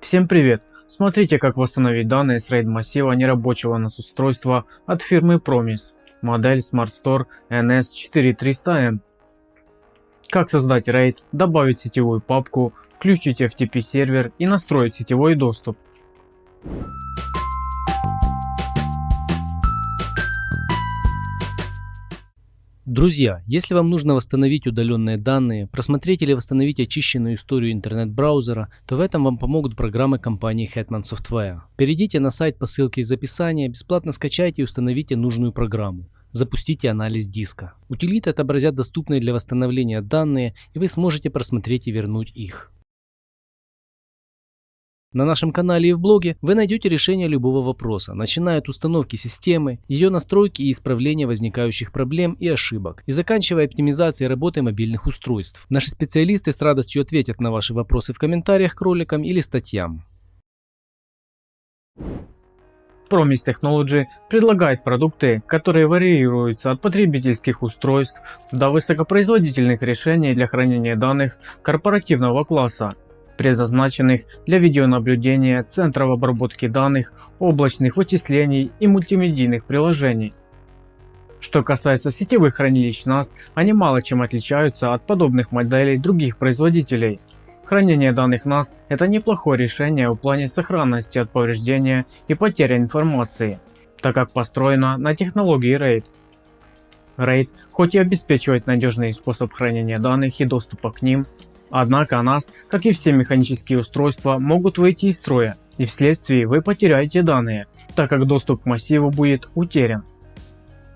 Всем привет! Смотрите как восстановить данные с RAID массива нерабочего NAS устройства от фирмы Promise, модель SmartStore NS4300M. Как создать RAID, добавить сетевую папку, включить FTP сервер и настроить сетевой доступ. Друзья, если вам нужно восстановить удаленные данные, просмотреть или восстановить очищенную историю интернет-браузера, то в этом вам помогут программы компании Hetman Software. Перейдите на сайт по ссылке из описания, бесплатно скачайте и установите нужную программу. Запустите анализ диска. Утилиты отобразят доступные для восстановления данные и вы сможете просмотреть и вернуть их. На нашем канале и в блоге вы найдете решение любого вопроса, начиная от установки системы, ее настройки и исправления возникающих проблем и ошибок, и заканчивая оптимизацией работы мобильных устройств. Наши специалисты с радостью ответят на ваши вопросы в комментариях к роликам или статьям. Promise Technology предлагает продукты, которые варьируются от потребительских устройств до высокопроизводительных решений для хранения данных корпоративного класса предназначенных для видеонаблюдения, центров обработки данных, облачных вычислений и мультимедийных приложений. Что касается сетевых хранилищ NAS, они мало чем отличаются от подобных моделей других производителей. Хранение данных NAS – это неплохое решение в плане сохранности от повреждения и потери информации, так как построено на технологии RAID. RAID хоть и обеспечивает надежный способ хранения данных и доступа к ним, Однако NAS, как и все механические устройства, могут выйти из строя и вследствие вы потеряете данные, так как доступ к массиву будет утерян.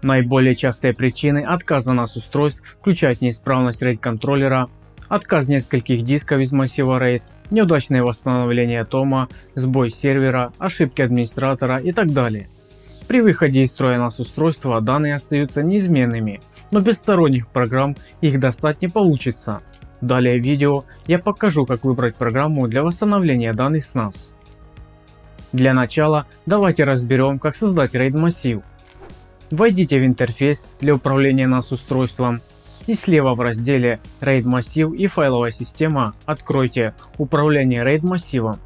Наиболее частые причины отказа NAS устройств включают неисправность RAID контроллера, отказ нескольких дисков из массива RAID, неудачное восстановление тома, сбой сервера, ошибки администратора и так далее. При выходе из строя NAS устройства данные остаются неизменными, но без сторонних программ их достать не получится, Далее в видео я покажу как выбрать программу для восстановления данных с NAS. Для начала давайте разберем как создать RAID массив. Войдите в интерфейс для управления NAS устройством и слева в разделе RAID массив и файловая система откройте управление RAID массивом.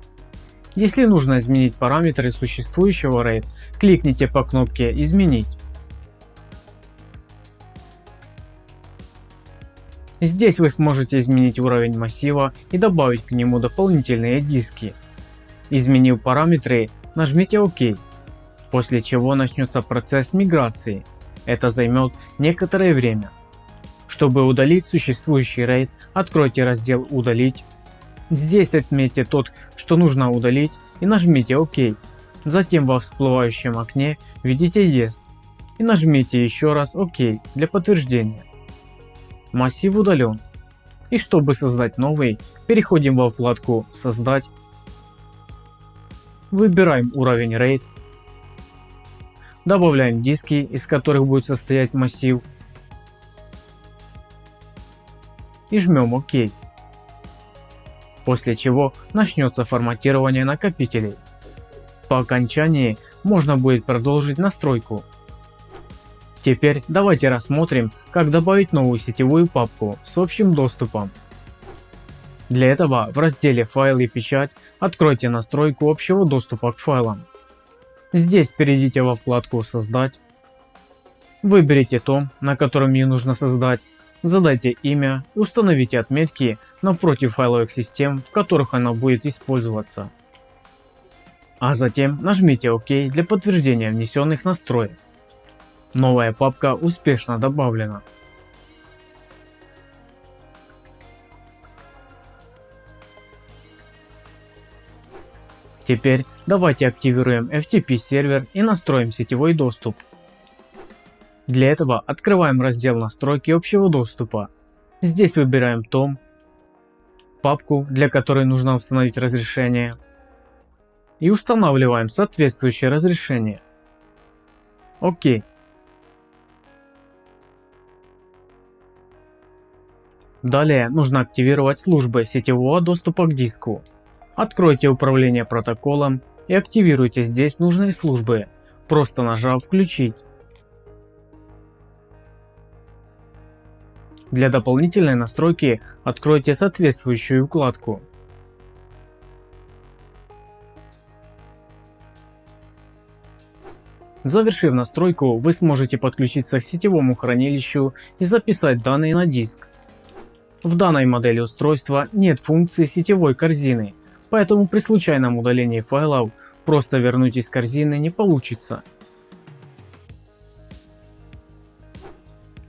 Если нужно изменить параметры существующего RAID, кликните по кнопке изменить. Здесь вы сможете изменить уровень массива и добавить к нему дополнительные диски. Изменив параметры, нажмите ОК, после чего начнется процесс миграции. Это займет некоторое время. Чтобы удалить существующий RAID, откройте раздел «Удалить». Здесь отметьте тот, что нужно удалить и нажмите ОК. Затем во всплывающем окне введите Yes и нажмите еще раз ОК для подтверждения. Массив удален. И чтобы создать новый, переходим во вкладку «Создать». Выбираем уровень RAID. Добавляем диски, из которых будет состоять массив. И жмем ОК. После чего начнется форматирование накопителей. По окончании можно будет продолжить настройку Теперь давайте рассмотрим, как добавить новую сетевую папку с общим доступом. Для этого в разделе «Файл и печать» откройте настройку общего доступа к файлам. Здесь перейдите во вкладку «Создать». Выберите том, на котором ее нужно создать, задайте имя установите отметки напротив файловых систем, в которых она будет использоваться. А затем нажмите ОК для подтверждения внесенных настроек. Новая папка успешно добавлена. Теперь давайте активируем FTP сервер и настроим сетевой доступ. Для этого открываем раздел настройки общего доступа. Здесь выбираем том, папку, для которой нужно установить разрешение и устанавливаем соответствующее разрешение. Окей. Далее нужно активировать службы сетевого доступа к диску. Откройте управление протоколом и активируйте здесь нужные службы, просто нажав «Включить». Для дополнительной настройки откройте соответствующую вкладку. Завершив настройку, вы сможете подключиться к сетевому хранилищу и записать данные на диск. В данной модели устройства нет функции сетевой корзины, поэтому при случайном удалении файлов просто вернуть из корзины не получится.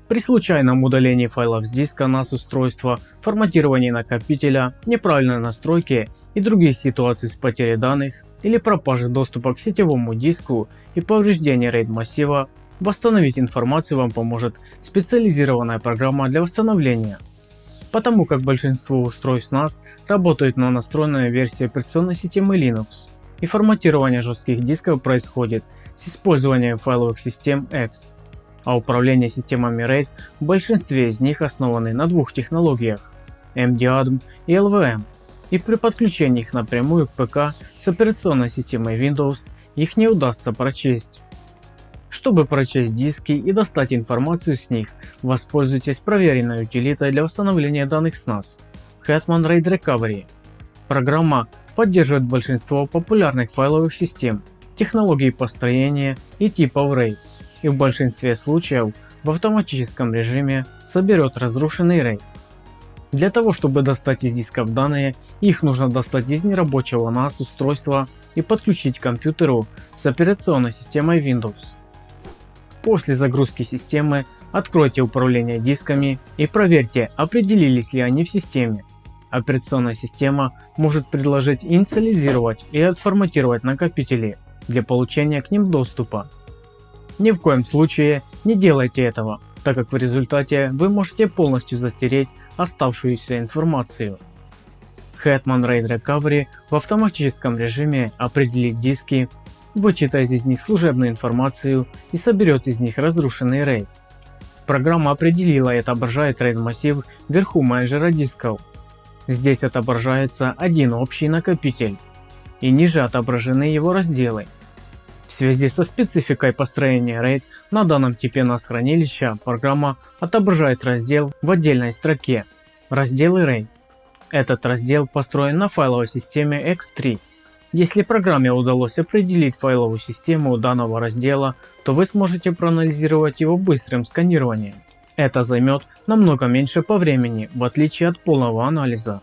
При случайном удалении файлов с диска NAS устройства, форматировании накопителя, неправильной настройке и других ситуаций с потерей данных или пропажей доступа к сетевому диску и повреждении RAID массива, восстановить информацию вам поможет специализированная программа для восстановления. Потому как большинство устройств NAS работают на настроенной версии операционной системы Linux и форматирование жестких дисков происходит с использованием файловых систем EXT а управление системами RAID в большинстве из них основаны на двух технологиях MDADM и LVM, и при подключении их напрямую к ПК с операционной системой Windows их не удастся прочесть. Чтобы прочесть диски и достать информацию с них, воспользуйтесь проверенной утилитой для восстановления данных с NAS Hetman RAID Recovery. Программа поддерживает большинство популярных файловых систем, технологий построения и типов RAID и в большинстве случаев в автоматическом режиме соберет разрушенный RAID. Для того чтобы достать из дисков данные, их нужно достать из нерабочего NAS устройства и подключить к компьютеру с операционной системой Windows. После загрузки системы откройте управление дисками и проверьте определились ли они в системе. Операционная система может предложить инициализировать и отформатировать накопители для получения к ним доступа. Ни в коем случае не делайте этого, так как в результате вы можете полностью затереть оставшуюся информацию. Hetman RAID Recovery в автоматическом режиме определит диски, вычитает из них служебную информацию и соберет из них разрушенный RAID. Программа определила и отображает RAID массив вверху менеджера дисков. Здесь отображается один общий накопитель и ниже отображены его разделы. В связи со спецификой построения RAID на данном типе NAS хранилища программа отображает раздел в отдельной строке «Разделы RAID». Этот раздел построен на файловой системе X3. Если программе удалось определить файловую систему данного раздела, то вы сможете проанализировать его быстрым сканированием. Это займет намного меньше по времени, в отличие от полного анализа.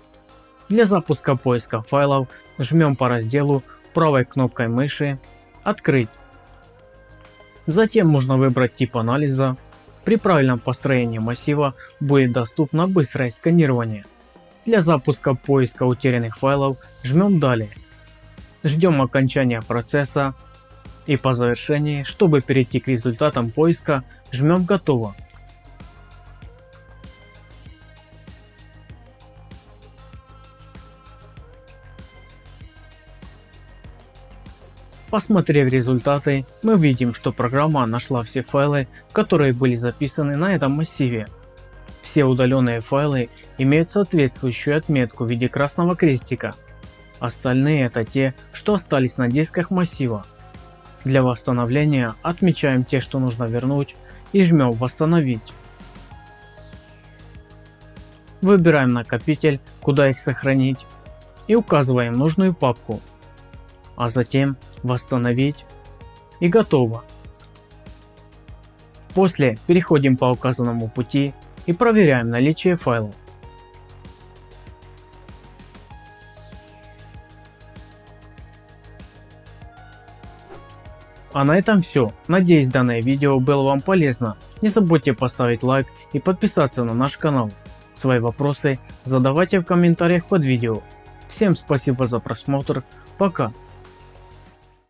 Для запуска поиска файлов жмем по разделу правой кнопкой мыши Открыть. Затем можно выбрать тип анализа. При правильном построении массива будет доступно быстрое сканирование. Для запуска поиска утерянных файлов жмем далее. Ждем окончания процесса и по завершении, чтобы перейти к результатам поиска, жмем готово. Посмотрев результаты, мы видим, что программа нашла все файлы, которые были записаны на этом массиве. Все удаленные файлы имеют соответствующую отметку в виде красного крестика. Остальные это те, что остались на дисках массива. Для восстановления отмечаем те, что нужно вернуть и жмем восстановить. Выбираем накопитель, куда их сохранить и указываем нужную папку. А затем восстановить и готово. После переходим по указанному пути и проверяем наличие файлов. А на этом все. Надеюсь данное видео было вам полезно. Не забудьте поставить лайк и подписаться на наш канал. Свои вопросы задавайте в комментариях под видео. Всем спасибо за просмотр. Пока.